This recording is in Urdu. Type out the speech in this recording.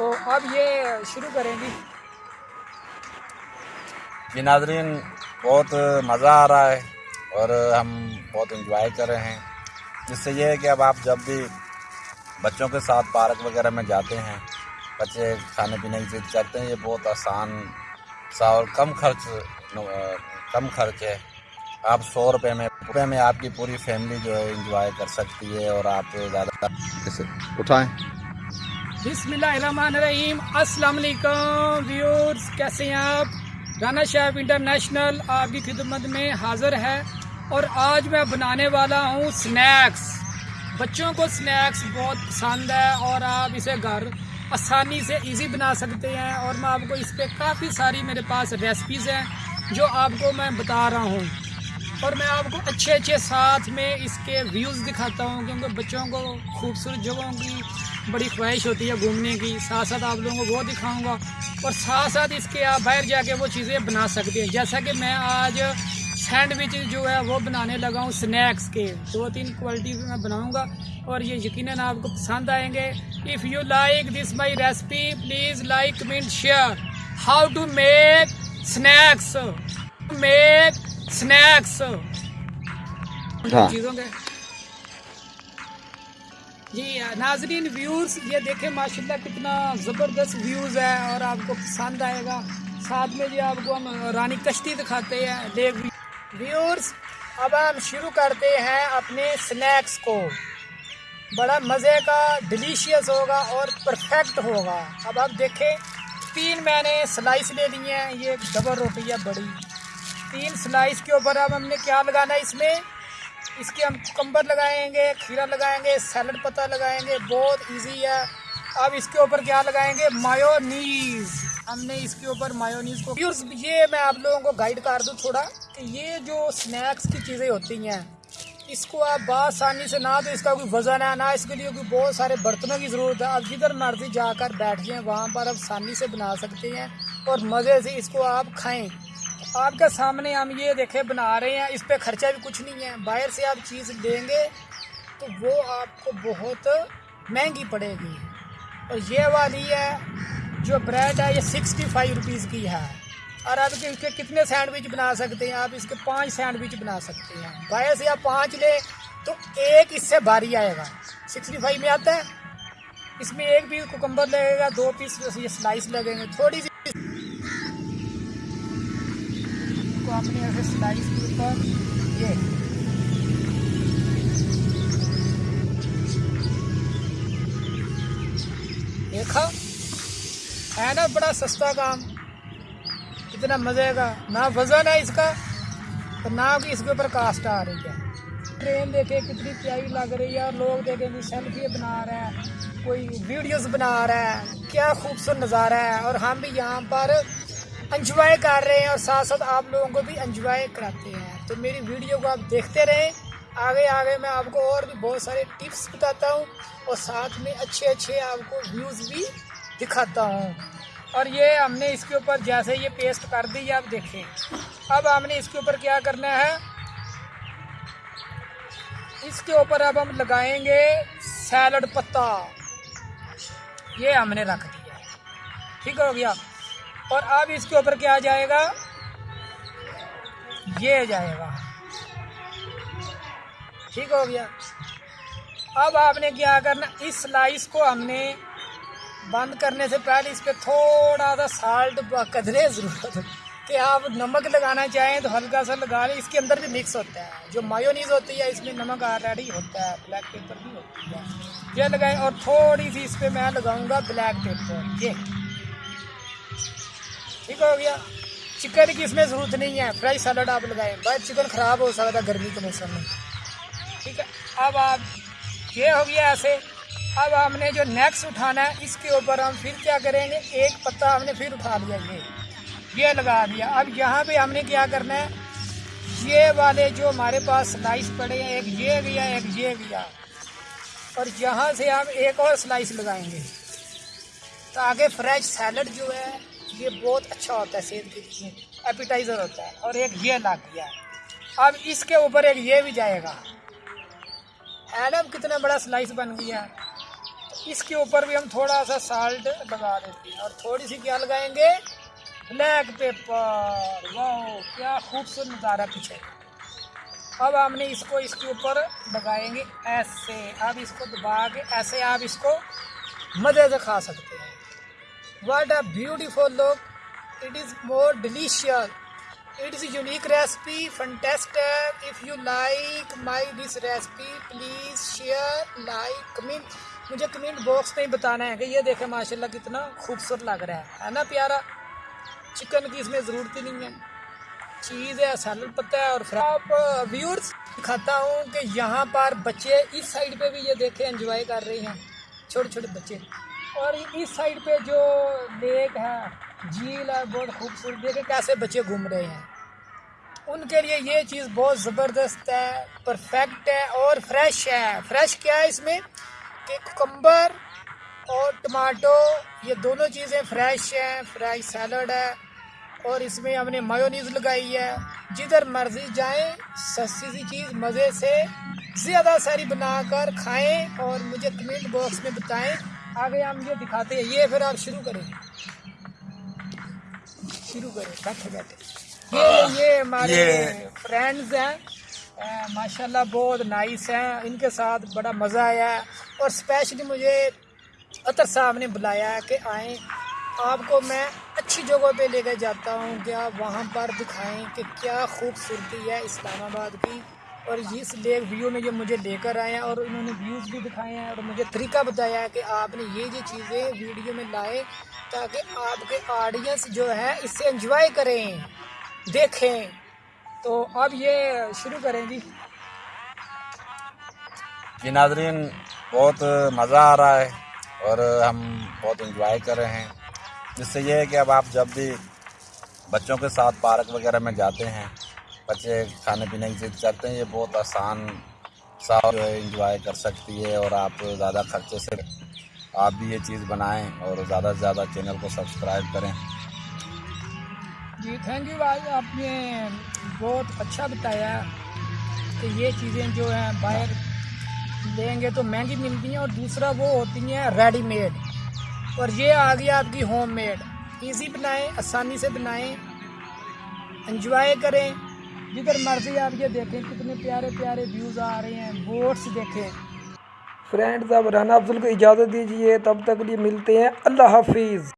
تو اب یہ شروع کریں گی جی ناظرین بہت مزہ آ رہا ہے اور ہم بہت انجوائے کر رہے ہیں۔ جس سے یہ ہے کہ اب آپ جب بھی بچوں کے ساتھ پارک وغیرہ میں جاتے ہیں بچے کھانے پینے کی ضد کرتے ہیں یہ بہت آسان سا اور کم خرچ کم خرچ ہے۔ آپ سو روپے میں روپے میں آپ کی پوری فیملی جو ہے انجوائے کر سکتی ہے اور آپ زیادہ اٹھائیں۔ بسم اللہ الرحمن الرحیم السلام علیکم ویورز کیسے ہیں آپ رانا شیف انٹرنیشنل آپ کی خدمت میں حاضر ہے اور آج میں بنانے والا ہوں سنیکس بچوں کو سنیکس بہت پسند ہے اور آپ اسے گھر آسانی سے ایزی بنا سکتے ہیں اور میں آپ کو اس پہ کافی ساری میرے پاس ریسپیز ہیں جو آپ کو میں بتا رہا ہوں اور میں آپ کو اچھے اچھے ساتھ میں اس کے ویوز دکھاتا ہوں کیونکہ بچوں کو خوبصورت جگہوں کی بڑی خواہش ہوتی ہے گھومنے کی۔ ساتھ ساتھ آپ لوگوں کو وہ دکھاؤں گا۔ اور ساتھ ساتھ اس کے آپ باہر جا کے وہ چیزیں بنا سکتے ہیں۔ جیسا کہ میں آج سینڈوچ جو ہے وہ بنانے لگا ہوں سنیکس کے۔ دو تین کوالٹی میں بناؤں گا اور یہ یقیناً آپ کو پسند آئیں گے۔ If you like this my recipe please like comment share how to make snacks make snacks ہاں۔ چیزوں کے جی ناظرین ویوز یہ دیکھیں، ماشاءاللہ کتنا زبردست ویوز ہے اور آپ کو پسند آئے گا۔ ساتھ میں جی آپ کو ہم رانی کشتی دکھاتے ہیں لیک ویورز اب ہم شروع کرتے ہیں اپنے سنیکس کو۔ بڑا مزے کا ڈیلیشیس ہوگا اور پرفیکٹ ہوگا۔ اب آپ دیکھیں، تین میں نے سلائس لے لی ہیں، یہ ڈبل روٹی ہے بڑی۔ تین سلائس کے اوپر اب ہم نے کیا لگانا ہے اس میں؟ اس کے ہم کمبر لگائیں گے، کھیرا لگائیں گے، سیلڈ پتہ لگائیں گے، بہت ایزی ہے۔ اب اس کے اوپر کیا لگائیں گے؟ مایونیز ہم نے اس کے اوپر مایونیز کو یہ میں آپ لوگوں کو گائیڈ کر دوں تھوڑا کہ یہ جو سنیکس کی چیزیں ہوتی ہیں، اس کو آپ بآسانی سے نہ تو اس کا کوئی وزن ہے، نہ اس کے لیے کوئی بہت سارے برتنوں کی ضرورت ہے۔ آپ جدھر مرضی جا کر بیٹھ جائیں، وہاں پر آپ آسانی سے بنا سکتے ہیں اور مزے سے اس کو آپ کھائیں۔ آپ کے سامنے ہم یہ دیکھیں، بنا رہے ہیں، اس پہ خرچہ بھی کچھ نہیں ہے۔ باہر سے آپ چیز لیں گے تو وہ آپ کو بہت مہنگی پڑے گی۔ اور یہ والی ہے جو بریڈ ہے، یہ سکسٹی فائیو روپیز کی ہے۔ اور آپ کے اس کے کتنے سینڈوچ بنا سکتے ہیں؟ آپ اس کے پانچ سینڈوچ بنا سکتے ہیں۔ باہر سے آپ پانچ لیں تو ایک اس سے بھاری آئے گا۔ سکسٹی فائیو میں آتا ہے۔ اس میں ایک پیس کوکمبر لگے گا، دو پیس یہ سلائس لگیں گے۔ تھوڑی سی کو اپنے ایسے سلائس کے اوپر یہ۔ دیکھا؟ ہے نا بڑا سستا کام۔ اتنا مزے کا۔ نہ وزن ہے اس کا تو نہ کہ اس کے اوپر کاسٹ آ رہی ہے۔ ٹرین دیکھے کتنی پیاری لگ رہی ہے اور لوگ دیکھیں گے سیلفی بنا رہا ہے، کوئی ویڈیوز بنا رہا ہے۔ کیا خوبصورت نظارہ ہے۔ اور ہم بھی یہاں پر انجوائے کر رہے ہیں اور ساتھ ساتھ آپ لوگوں کو بھی انجوائے کراتے ہیں۔ تو میری ویڈیو کو آپ دیکھتے رہیں۔ آگے آگے میں آپ کو اور بھی بہت سارے ٹپس بتاتا ہوں اور ساتھ میں اچھے اچھے آپ کو ویوز بھی دکھاتا ہوں۔ اور یہ ہم نے اس کے اوپر جیسے یہ پیسٹ کر دی آپ دیکھیں۔ اب ہم نے اس کے اوپر کیا کرنا ہے؟ اس کے اوپر اب ہم لگائیں گے سیلڈ پتا۔ یہ ہم نے رکھ دیا۔ ٹھیک ہو گیا۔ اور اب اس کے اوپر کیا جائے گا؟ یہ جائے گا۔ ٹھیک ہو گیا۔ اب آپ نے کیا کرنا؟ اس سلائس کو ہم نے بند کرنے سے پہلے اس پہ تھوڑا سا سالٹ قدرے ضرورت کہ آپ نمک لگانا چاہیں تو ہلکا سا لگا لیں۔ اس کے اندر بھی مکس ہوتا ہے۔ جو مایونیز ہوتی ہے، اس میں نمک آلریڈی ہوتا ہے۔ بلیک پیپر بھی ہوتی ہے۔ یہ لگائیں اور تھوڑی سی اس پہ میں لگاؤں گا بلیک پیپر یہ۔ ٹھیک ہو گیا چکن کی اس میں ضرورت نہیں ہے فریش سیلڈ آپ لگائیں بھائی چکن خراب ہو سکتا ہے گرمی کے موسم میں ٹھیک ہے اب آپ یہ ہو گیا ایسے اب ہم نے جو نیکسٹ اٹھانا ہے اس کے اوپر ہم پھر کیا کریں گے ایک پتا ہم نے پھر اٹھا لیا یہ یہ لگا دیا اب یہاں پہ ہم نے کیا کرنا ہے یہ والے جو ہمارے پاس سلائس پڑے ہیں ایک یہ گیا ایک یہ گیا اور یہاں سے ہم ایک اور سلائس لگائیں گے تاکہ فریش سیلڈ جو ہے یہ بہت اچھا ہوتا ہے صحت کے لیے۔ ایپیٹائزر ہوتا ہے اور ایک یہ لگ گیا اب اس کے اوپر ایک یہ بھی جائے گا۔ ایڈم کتنا بڑا سلائس بن گیا۔ اس کے اوپر بھی ہم تھوڑا سا سالٹ لگا دیتے ہیں اور تھوڑی سی کیا لگائیں گے؟ بلیک پیپر واہ کیا خوبصورت نظارہ پیچھے۔ اب ہم نے اس کو اس کے اوپر لگائیں گے ایسے۔ اب اس کو دبا کے ایسے آپ اس کو مزے سے کھا سکتے ہیں۔ What a beautiful look it is more delicious it is unique recipe fantastic if you like my this recipe please share like comment مجھے کمنٹ باکس میں ہی بتانا ہے کہ یہ دیکھیں ماشاء اللہ کتنا خوبصورت لگ رہا ہے ہے نا پیارا چکن کی اس میں ضرورت ہی نہیں ہے چیز ہے سیلڈ پتہ ہے اور آپ ویورس دکھاتا ہوں کہ یہاں پر بچے اس سائڈ پہ بھی یہ دیکھیں انجوائے کر رہے ہیں چھوٹے چھوٹے بچے اور اس سائڈ پہ جو لیک ہے، جھیل ہے، بہت خوبصورت دیکھیں کیسے بچے گھوم رہے ہیں۔ ان کے لیے یہ چیز بہت زبردست ہے پرفیکٹ ہے اور فریش ہے۔ فریش کیا ہے اس میں؟ کہ کمبر اور ٹماٹو یہ دونوں چیزیں فریش ہیں فریش سیلڈ ہے۔ اور اس میں ہم نے میونیز لگائی ہے۔ جدھر مرضی جائیں، سستی سی چیز مزے سے زیادہ ساری بنا کر کھائیں اور مجھے کمنٹ باکس میں بتائیں۔ آگے ہم یہ دکھاتے ہیں یہ پھر آپ شروع کریں۔ شروع کریں بیٹھے بیٹھے۔ یہ یہ ہمارے فرینڈز ہیں۔ ماشاء اللہ بہت نائس ہیں۔ ان کے ساتھ بڑا مزہ آیا ہے۔ اور اسپیشلی مجھے عطر صاحب نے بلایا ہے کہ آئیں۔ آپ کو میں اچھی جگہوں پہ لے کے جاتا ہوں کہ آپ وہاں پر دکھائیں کہ کیا خوبصورتی ہے اسلام آباد کی۔ اور اس لیک ویو میں یہ مجھے لے کر آئے ہیں اور انہوں نے ویوز بھی دکھائے ہیں اور مجھے طریقہ بتایا ہے کہ آپ نے یہ یہ چیزیں ویڈیو میں لائیں تاکہ آپ کے آڈینس جو ہے اس سے انجوائے کریں، دیکھیں۔ تو اب یہ شروع کریں جی۔ جی ناظرین، بہت مزہ آ رہا ہے اور ہم بہت انجوائے کر رہے ہیں۔ جس سے یہ ہے کہ اب آپ جب بھی بچوں کے ساتھ پارک وغیرہ میں جاتے ہیں بچے کھانے پینے کی ضد کرتے ہیں، یہ بہت آسان سا جو ہے انجوائے کر سکتی ہے اور آپ زیادہ خرچے سے آپ بھی یہ چیز بنائیں اور زیادہ سے زیادہ چینل کو سبسکرائب کریں۔ جی تھینک یو بھائی، آپ نے بہت اچھا بتایا کہ یہ چیزیں جو ہیں باہر لیں گے تو مہنگی ملتی ہیں اور دوسرا وہ ہوتی ہیں ریڈی میڈ اور یہ آ گیا آپ کی ہوم میڈ ایزی بنائیں، آسانی سے بنائیں انجوائے کریں۔ جدھر مرضی آپ یہ دیکھیں کتنے پیارے پیارے ویوز آ رہے ہیں بوٹس دیکھیں۔ فرینڈز اب رانا افضل کو اجازت دیجیے تب تک لیے ملتے ہیں۔ اللہ حافظ۔